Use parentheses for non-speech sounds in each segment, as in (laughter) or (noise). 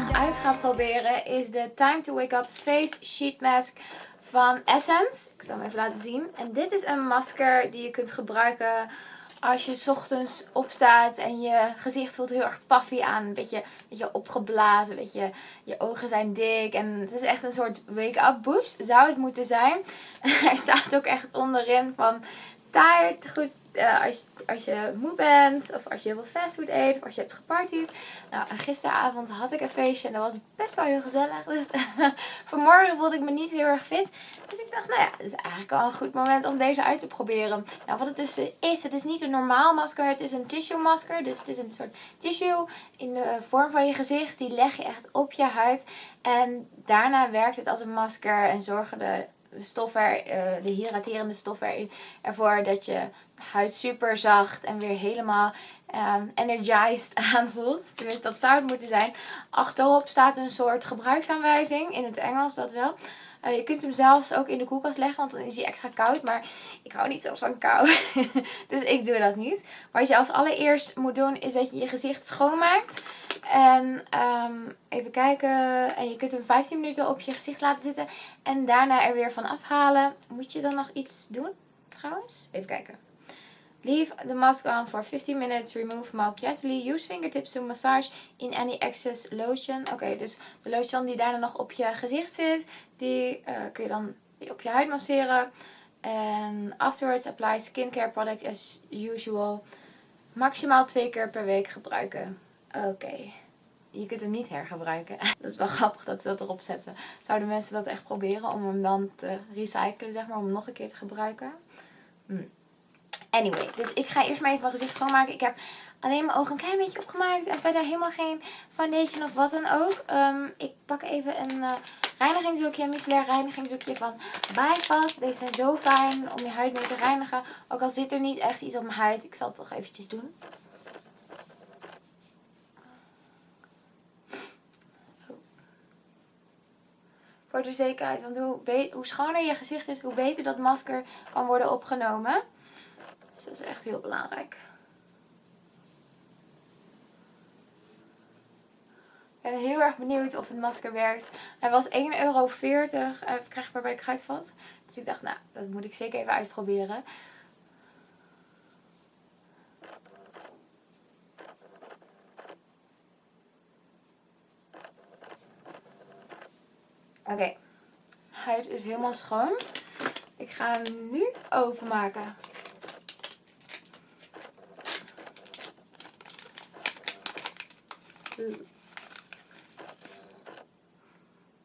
vandaag uit ga proberen is de Time to Wake Up Face Sheet Mask van Essence. Ik zal hem even laten zien. En dit is een masker die je kunt gebruiken als je ochtends opstaat en je gezicht voelt heel erg puffy aan. Een beetje, beetje opgeblazen, een beetje, je ogen zijn dik. En het is echt een soort wake-up boost, zou het moeten zijn. (laughs) er staat ook echt onderin van tired, goed uh, als, als je moe bent, of als je heel veel fastfood eet, of als je hebt gepartied. Nou, gisteravond had ik een feestje en dat was best wel heel gezellig. Dus (laughs) vanmorgen voelde ik me niet heel erg fit. Dus ik dacht, nou ja, het is eigenlijk al een goed moment om deze uit te proberen. Nou, wat het dus is, het is niet een normaal masker, het is een tissue masker. Dus het is een soort tissue in de vorm van je gezicht. Die leg je echt op je huid. En daarna werkt het als een masker en zorgen de stoffen, uh, de hydraterende stoffen ervoor dat je huid super zacht en weer helemaal um, energized (laughs) aanvoelt. Tenminste, dat zou het moeten zijn. Achterop staat een soort gebruiksaanwijzing, in het Engels dat wel. Uh, je kunt hem zelfs ook in de koelkast leggen, want dan is hij extra koud. Maar ik hou niet zo van kou, (laughs) dus ik doe dat niet. Wat je als allereerst moet doen, is dat je je gezicht schoonmaakt. En um, even kijken, en je kunt hem 15 minuten op je gezicht laten zitten. En daarna er weer van afhalen. Moet je dan nog iets doen, trouwens? Even kijken. Leave the mask on for 15 minutes. Remove mask gently. Use fingertips to massage in any excess lotion. Oké, dus de lotion die daarna nog op je gezicht zit, die uh, kun je dan op je huid masseren. En afterwards apply skincare product as usual. Maximaal twee keer per week gebruiken. Oké. Je kunt hem niet hergebruiken. (laughs) Dat is wel grappig dat ze dat erop zetten. Zouden mensen dat echt proberen om hem dan te recyclen, zeg maar, om hem nog een keer te gebruiken? Hm. Anyway, dus ik ga eerst maar even mijn gezicht schoonmaken. Ik heb alleen mijn ogen een klein beetje opgemaakt. En verder helemaal geen foundation of wat dan ook. Um, ik pak even een uh, reinigingsdoekje, een micellair reinigingsdoekje van Bypass. Deze zijn zo fijn om je huid mee te reinigen. Ook al zit er niet echt iets op mijn huid. Ik zal het toch eventjes doen. Voor de zekerheid. Want hoe, hoe schoner je gezicht is, hoe beter dat masker kan worden opgenomen. Dus dat is echt heel belangrijk. Ik ben heel erg benieuwd of het masker werkt. Hij was 1,40 euro. Uh, krijgbaar bij de Kruidvat. Dus ik dacht, nou, dat moet ik zeker even uitproberen. Oké. Huid is helemaal schoon. Ik ga hem nu openmaken.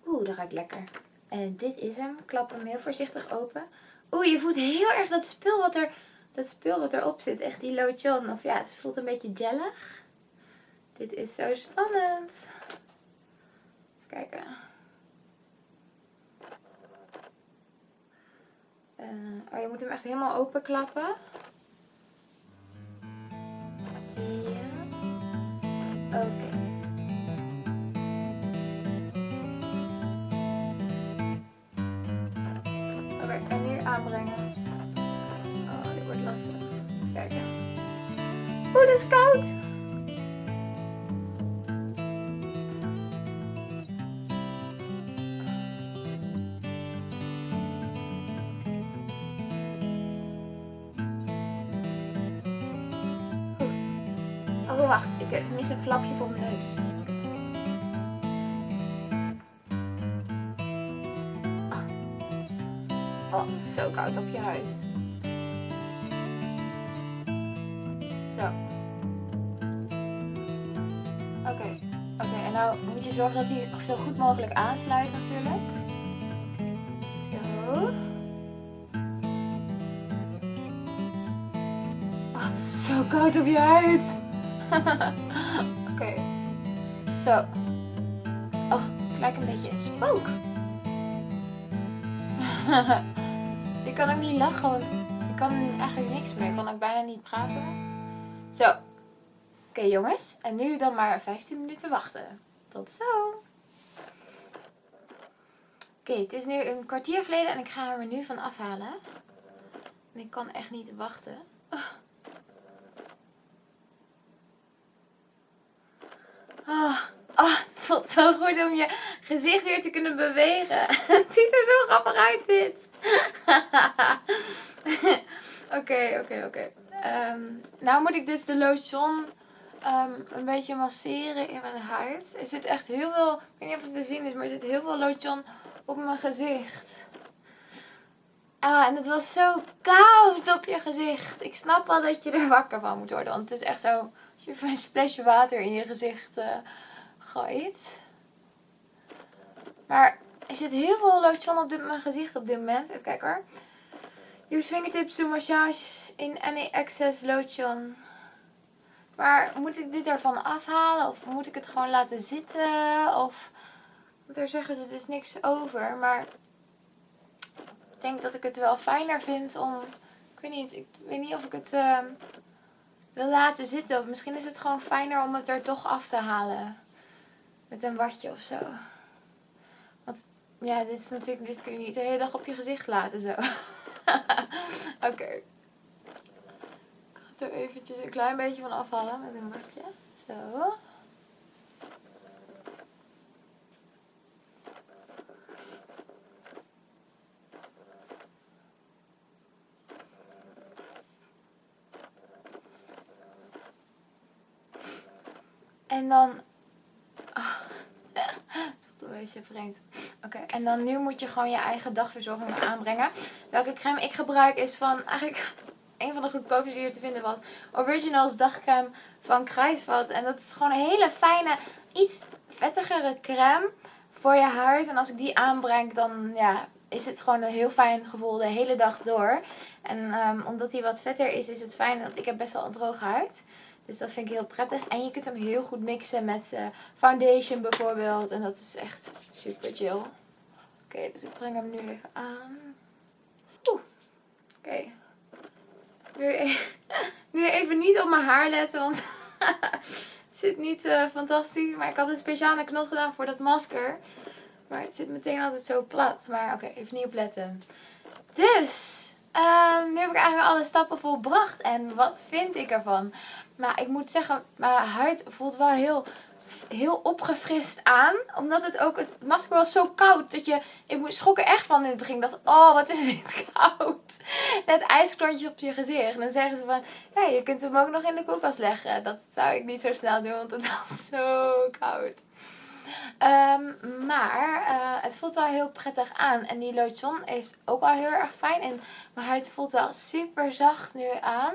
Oeh, dat ruikt lekker. En dit is hem. Klap hem heel voorzichtig open. Oeh, je voelt heel erg dat spul wat, er, dat spul wat erop zit. Echt die lotion. Of ja, het voelt een beetje jellig. Dit is zo spannend. Kijken. Uh, oh, je moet hem echt helemaal open klappen. Aanbrengen. Oh, dit wordt lastig. Kijken. Oeh, dit is koud. Oh, wacht. Ik mis een flapje voor mijn neus. Zo koud op je huid. Zo. Oké. Oké, en nou moet je zorgen dat hij zo goed mogelijk aansluit natuurlijk. Zo. Is zo koud op je huid. (laughs) Oké. Zo. Oh, ik lijk een beetje een spook. (laughs) Ik kan ook niet lachen, want ik kan eigenlijk niks meer. Ik kan ook bijna niet praten. Zo. Oké jongens, en nu dan maar 15 minuten wachten. Tot zo. Oké, het is nu een kwartier geleden en ik ga hem er nu van afhalen. En ik kan echt niet wachten. Oh. Oh, oh, het voelt zo goed om je gezicht weer te kunnen bewegen. (laughs) Het ziet er zo grappig uit dit. (laughs) Oké, oké, oké. Ehm, nou moet ik dus de lotion ehm, een beetje masseren in mijn huid. Er zit echt heel veel, ik weet niet of het te zien is, maar er zit heel veel lotion op mijn gezicht. Ah, en het was zo koud op je gezicht. Ik snap wel dat je er wakker van moet worden. Want het is echt zo, als je een splashje water in je gezicht uh, gooit. Maar er zit heel veel lotion op dit, mijn gezicht op dit moment. Even kijken hoor. Use fingertips to massage in any excess lotion. Maar moet ik dit ervan afhalen? Of moet ik het gewoon laten zitten? Of... Want daar zeggen ze dus niks over. Maar ik denk dat ik het wel fijner vind om... Ik weet niet, ik weet niet of ik het uh, wil laten zitten. Of misschien is het gewoon fijner om het er toch af te halen. Met een watje of zo. Ja, dit is natuurlijk, dit kun je niet de hele dag op je gezicht laten zo. (laughs) Oké. Ik ga het er eventjes een klein beetje van afhalen met een bordje. Zo. En dan een beetje vreemd. Oké, en dan nu moet je gewoon je eigen dagverzorging aanbrengen. Welke crème ik gebruik is van eigenlijk (laughs) een van de goedkoopste die hier te vinden was. Originals dagcrème van Kruidvat. En dat is gewoon een hele fijne, iets vettigere crème voor je huid. En als ik die aanbreng, dan ja, is het gewoon een heel fijn gevoel de hele dag door. En um, omdat hij wat vetter is, is het fijn dat ik heb best wel een droge huid. Dus dat vind ik heel prettig. En je kunt hem heel goed mixen met uh, foundation bijvoorbeeld. En dat is echt super chill. Oké, dus ik breng hem nu even aan. Oeh. Oké. Nu, e- (laughs) nu, even niet op mijn haar letten, want (laughs) het zit niet uh, fantastisch. Maar ik had een speciale knot gedaan voor dat masker. Maar het zit meteen altijd zo plat. Maar oké, even niet op letten. Dus, uh, nu heb ik eigenlijk alle stappen volbracht. En wat vind ik ervan? Maar ik moet zeggen, mijn huid voelt wel heel, heel opgefrist aan. Omdat het ook, het masker was zo koud. Dat je, ik schrok er echt van in het begin. Dacht, oh wat is dit (laughs) koud. Net ijsklontjes op je gezicht. En dan zeggen ze van, ja je kunt hem ook nog in de koelkast leggen. Dat zou ik niet zo snel doen, want het was zo koud. Um, maar uh, het voelt wel heel prettig aan. En die lotion heeft ook wel heel erg fijn. En mijn huid voelt wel super zacht nu aan.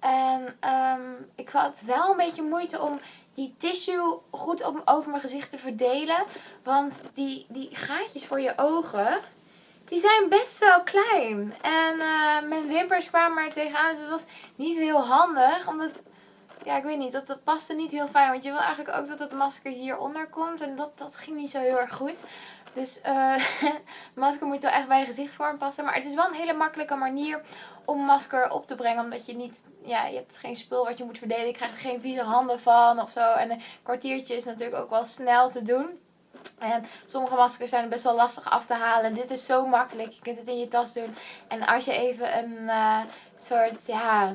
En um, ik had wel een beetje moeite om die tissue goed op, over mijn gezicht te verdelen. Want die, die gaatjes voor je ogen, die zijn best wel klein. En uh, mijn wimpers kwamen er tegenaan. Dus het was niet heel handig. Omdat, ja ik weet niet, dat, dat paste niet heel fijn. Want je wil eigenlijk ook dat het masker hieronder komt. En dat, dat ging niet zo heel erg goed. Dus uh, (laughs) masker moet wel echt bij je gezichtsvorm passen. Maar het is wel een hele makkelijke manier om masker op te brengen. Omdat je niet, ja, je hebt geen spul wat je moet verdelen. Je krijgt er geen vieze handen van of zo. En een kwartiertje is natuurlijk ook wel snel te doen. En sommige maskers zijn best wel lastig af te halen. Dit is zo makkelijk. Je kunt het in je tas doen. En als je even een uh, soort, ja,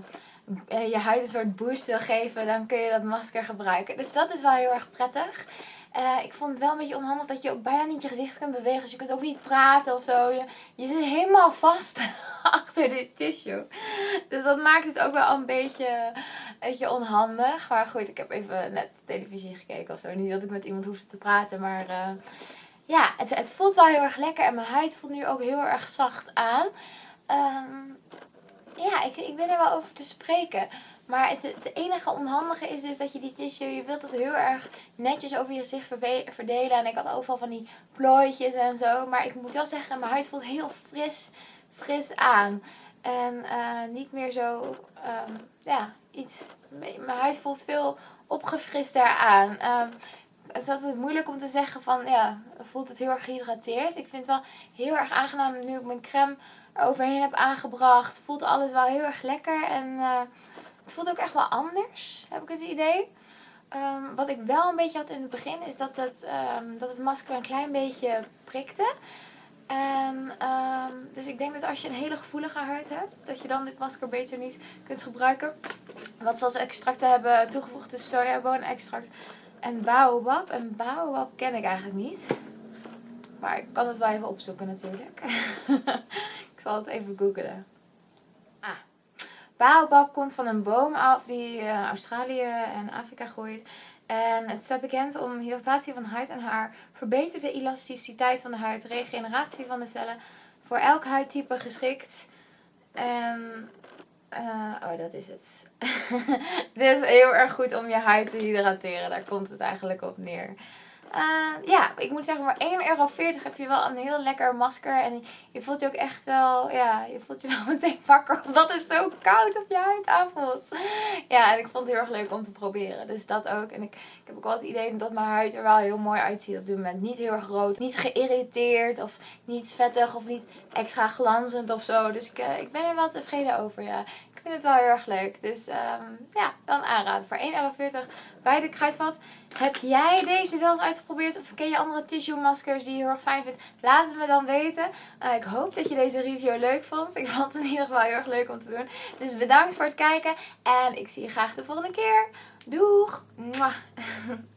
je huid een soort boost wil geven, dan kun je dat masker gebruiken. Dus dat is wel heel erg prettig. Uh, ik vond het wel een beetje onhandig dat je ook bijna niet je gezicht kunt bewegen. Dus je kunt ook niet praten of zo. Je, je zit helemaal vast (laughs) achter dit tissue. Dus dat maakt het ook wel een beetje, een beetje onhandig. Maar goed, ik heb even net televisie gekeken of zo. Niet dat ik met iemand hoefde te praten. Maar uh, ja, het, het voelt wel heel erg lekker. En mijn huid voelt nu ook heel erg zacht aan. Um, ik, ik ben er wel over te spreken. Maar het, het, enige onhandige is dus dat je die tissue, je wilt het heel erg netjes over je gezicht verdelen. En ik had overal van die plooitjes en zo. Maar ik moet wel zeggen, mijn huid voelt heel fris, fris aan. En uh, niet meer zo, um, ja, iets, mijn huid voelt veel opgefrister aan. Um, het is altijd moeilijk om te zeggen van, ja, voelt het heel erg gehydrateerd. Ik vind het wel heel erg aangenaam nu ik mijn crème overheen heb aangebracht. Voelt alles wel heel erg lekker en... Uh, het voelt ook echt wel anders, heb ik het idee. Um, wat ik wel een beetje had in het begin is dat het, um, dat het masker een klein beetje prikte. En, um, dus ik denk dat als je een hele gevoelige huid hebt, dat je dan dit masker beter niet kunt gebruiken. Wat ze als extracten hebben toegevoegd is sojaboonextract, en Baobab. En Baobab ken ik eigenlijk niet. Maar ik kan het wel even opzoeken natuurlijk. (laughs) het even googlen. Ah. Baobab komt van een boom af die in Australië en Afrika groeit. En het staat bekend om hydratatie van huid en haar, verbeterde elasticiteit van de huid, regeneratie van de cellen, voor elk huidtype geschikt. En, uh, oh, dat is het. (laughs) Dit is heel erg goed om je huid te hydrateren, daar komt het eigenlijk op neer. Uh, ja, ik moet zeggen, maar 1,40 euro heb je wel een heel lekker masker. En je voelt je ook echt wel, ja, je voelt je wel (laughs) meteen wakker. Omdat het zo koud op je huid aanvoelt. Ja, en ik vond het heel erg leuk om te proberen. Dus dat ook. En ik, ik heb ook wel het idee dat mijn huid er wel heel mooi uitziet op dit moment. Niet heel erg rood, niet geïrriteerd of niet vettig of niet extra glanzend of zo. Dus ik, uh, ik ben er wel tevreden over, ja vind het wel heel erg leuk. Dus um, ja, dan aanraden. Voor 1,40 euro bij de Kruidvat. Heb jij deze wel eens uitgeprobeerd? Of ken je andere tissue maskers die je heel erg fijn vindt? Laat het me dan weten. Uh, ik hoop dat je deze review leuk vond. Ik vond het in ieder geval heel erg leuk om te doen. Dus bedankt voor het kijken. En ik zie je graag de volgende keer. Doeg! Mwah. (laughs)